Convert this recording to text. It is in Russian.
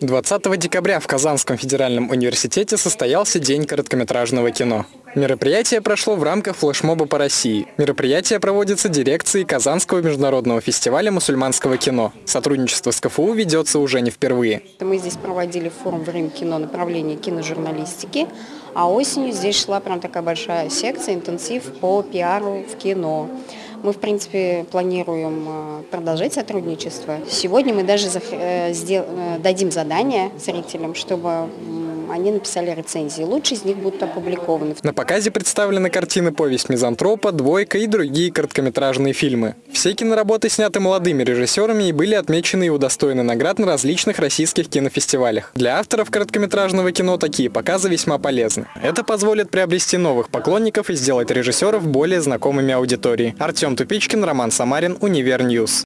20 декабря в Казанском федеральном университете состоялся День короткометражного кино. Мероприятие прошло в рамках флешмоба по России. Мероприятие проводится дирекцией Казанского международного фестиваля мусульманского кино. Сотрудничество с КФУ ведется уже не впервые. Мы здесь проводили форум «Время кино» направление киножурналистики, а осенью здесь шла прям такая большая секция, интенсив по пиару в кино. Мы, в принципе, планируем э, продолжать сотрудничество. Сегодня мы даже э, э, дадим задание зрителям, чтобы они написали рецензии. Лучшие из них будут опубликованы. На показе представлены картины «Повесть мизантропа», «Двойка» и другие короткометражные фильмы. Все киноработы сняты молодыми режиссерами и были отмечены и удостоены наград на различных российских кинофестивалях. Для авторов короткометражного кино такие показы весьма полезны. Это позволит приобрести новых поклонников и сделать режиссеров более знакомыми аудитории. Артем Тупичкин, Роман Самарин, Univer News.